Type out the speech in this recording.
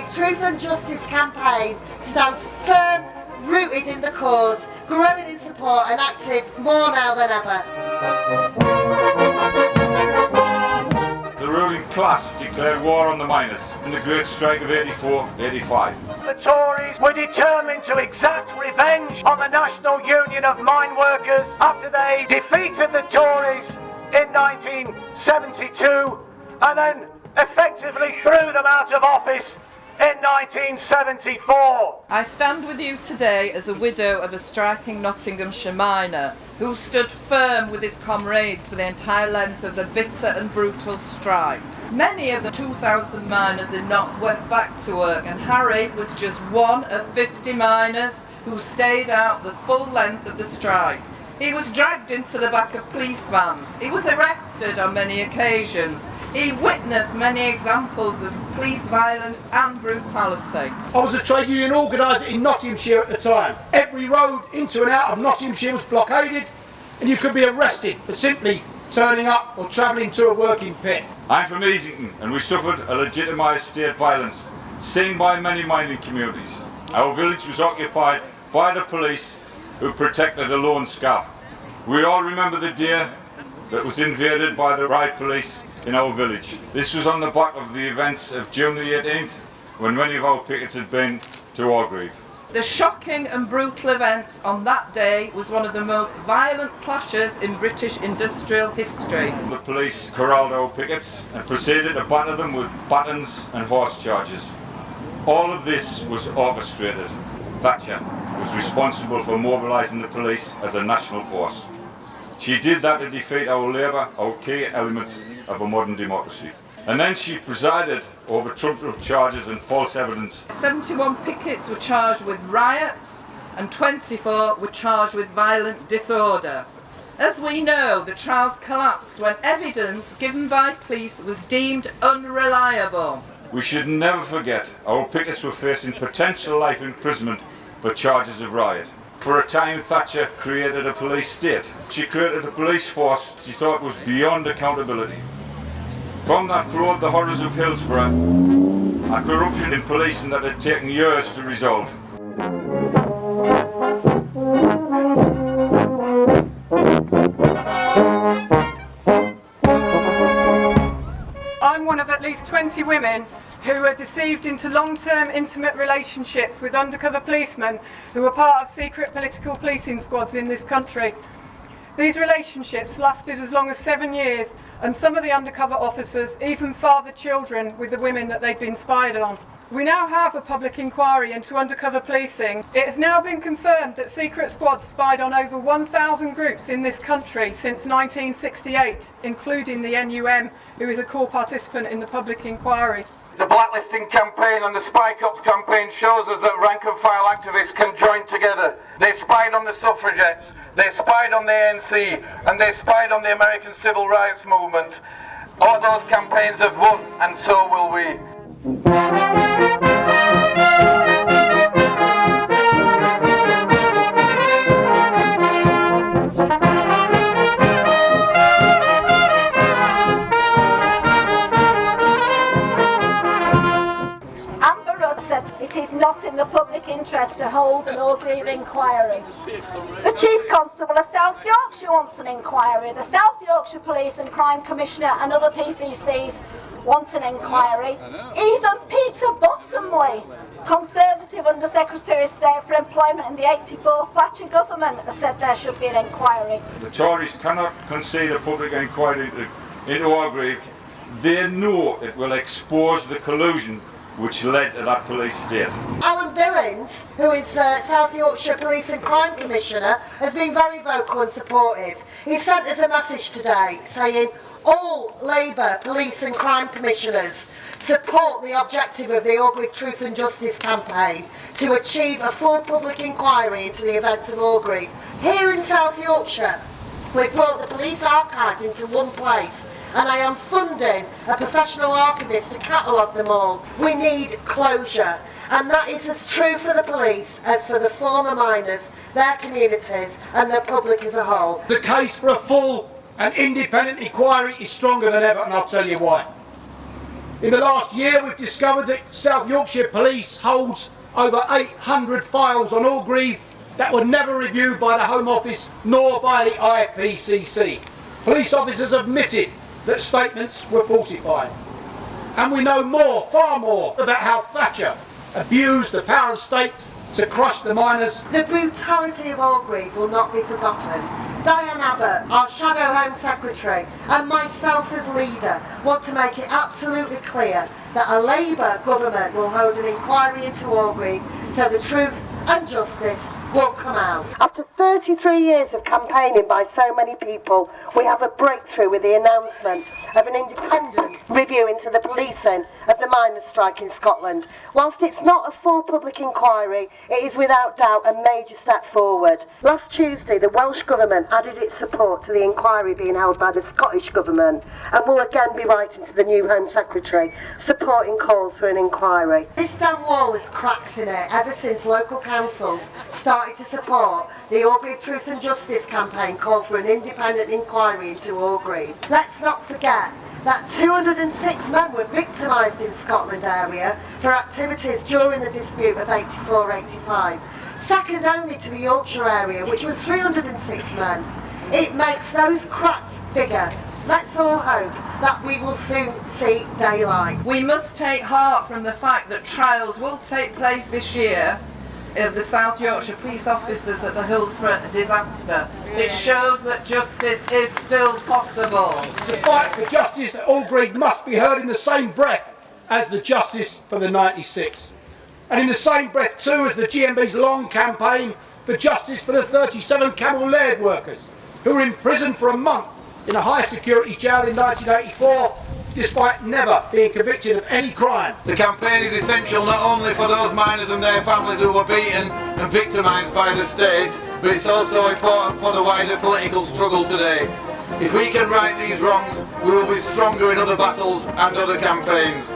Orgreave Truth and Justice campaign stands firm, rooted in the cause, growing in support and active more now than ever. The ruling class declared war on the miners in the Great Strike of 84-85. The Tories were determined to exact revenge on the National Union of Mine Workers after they defeated the Tories in 1972 and then effectively threw them out of office in 1974. I stand with you today as a widow of a striking Nottinghamshire miner who stood firm with his comrades for the entire length of the bitter and brutal strike. Many of the 2,000 miners in Notts went back to work and Harry was just one of 50 miners who stayed out the full length of the strike. He was dragged into the back of police vans. He was arrested on many occasions he witnessed many examples of police violence and brutality. I was a trade union organiser in Nottinghamshire at the time. Every road into and out of Nottinghamshire was blockaded and you could be arrested for simply turning up or travelling to a working pit. I'm from Easington and we suffered a legitimised state violence seen by many mining communities. Our village was occupied by the police who protected a lone scab. We all remember the day that was invaded by the riot police in our village. This was on the back of the events of June the 18th when many of our pickets had been to Orgreave. The shocking and brutal events on that day was one of the most violent clashes in British industrial history. The police corralled our pickets and proceeded to batter them with batons and horse charges. All of this was orchestrated. Thatcher was responsible for mobilising the police as a national force. She did that to defeat our Labour, our key element of a modern democracy. And then she presided over trumped up charges and false evidence. 71 pickets were charged with riots and 24 were charged with violent disorder. As we know, the trials collapsed when evidence given by police was deemed unreliable. We should never forget our pickets were facing potential life imprisonment for charges of riot. For a time, Thatcher created a police state. She created a police force she thought was beyond accountability. From that flowed the horrors of Hillsborough, a corruption in policing that had taken years to resolve. I'm one of at least 20 women who were deceived into long-term intimate relationships with undercover policemen who were part of secret political policing squads in this country. These relationships lasted as long as seven years and some of the undercover officers even fathered children with the women that they'd been spied on. We now have a public inquiry into undercover policing. It has now been confirmed that secret squads spied on over 1,000 groups in this country since 1968, including the NUM, who is a core participant in the public inquiry. Blacklisting campaign and the Spy Cops campaign shows us that rank and file activists can join together. They spied on the suffragettes, they spied on the ANC, and they spied on the American Civil Rights Movement. All those campaigns have won, and so will we. Not in the public interest to hold an Orgreave inquiry. The Chief Constable of South Yorkshire wants an inquiry. The South Yorkshire Police and Crime Commissioner and other PCCs want an inquiry. Even Peter Bottomley, Conservative Under Secretary of State for Employment in the 84 Thatcher government, has said there should be an inquiry. The Tories cannot concede a public inquiry into Orgreave. They know it will expose the collusion which led to that police state. Alan Billings, who is uh, South Yorkshire Police and Crime Commissioner, has been very vocal and supportive. He sent us a message today saying all Labour Police and Crime Commissioners support the objective of the Orgreave Truth and Justice campaign to achieve a full public inquiry into the events of Orgreave. Here in South Yorkshire, we've brought the police archives into one place and I am funding a professional archivist to catalogue them all. We need closure. And that is as true for the police as for the former miners, their communities and the public as a whole. The case for a full and independent inquiry is stronger than ever and I'll tell you why. In the last year, we've discovered that South Yorkshire Police holds over 800 files on Orgreave that were never reviewed by the Home Office nor by the IPCC. Police officers admitted that statements were falsified. And we know more, far more, about how Thatcher abused the power of state to crush the miners. The brutality of Orgreave will not be forgotten. Diane Abbott, our Shadow Home Secretary, and myself as leader want to make it absolutely clear that a Labour government will hold an inquiry into Orgreave so the truth and justice will come out. After 33 years of campaigning by so many people, we have a breakthrough with the announcement of an independent review into the policing of the miners' strike in Scotland. Whilst it's not a full public inquiry, it is without doubt a major step forward. Last Tuesday, the Welsh Government added its support to the inquiry being held by the Scottish Government and will again be writing to the new Home Secretary supporting calls for an inquiry. This dam wall has cracks in it ever since local councils started to support the Orgreave Truth and Justice campaign called for an independent inquiry into Orgreave. Let's not forget that 206 men were victimised in Scotland area for activities during the dispute of 84-85, second only to the Yorkshire area which was 306 men. It makes those cracks bigger. Let's all hope that we will soon see daylight. We must take heart from the fact that trials will take place this year of the South Yorkshire police officers at the Hillsborough disaster. It shows that justice is still possible. The fight for justice at Orgreave must be heard in the same breath as the justice for the 96. And in the same breath too as the GMB's long campaign for justice for the 37 Cammell Laird workers who were imprisoned for a month in a high security jail in 1984 despite never being convicted of any crime. The campaign is essential not only for those miners and their families who were beaten and victimised by the state, but it's also important for the wider political struggle today. If we can right these wrongs, we will be stronger in other battles and other campaigns.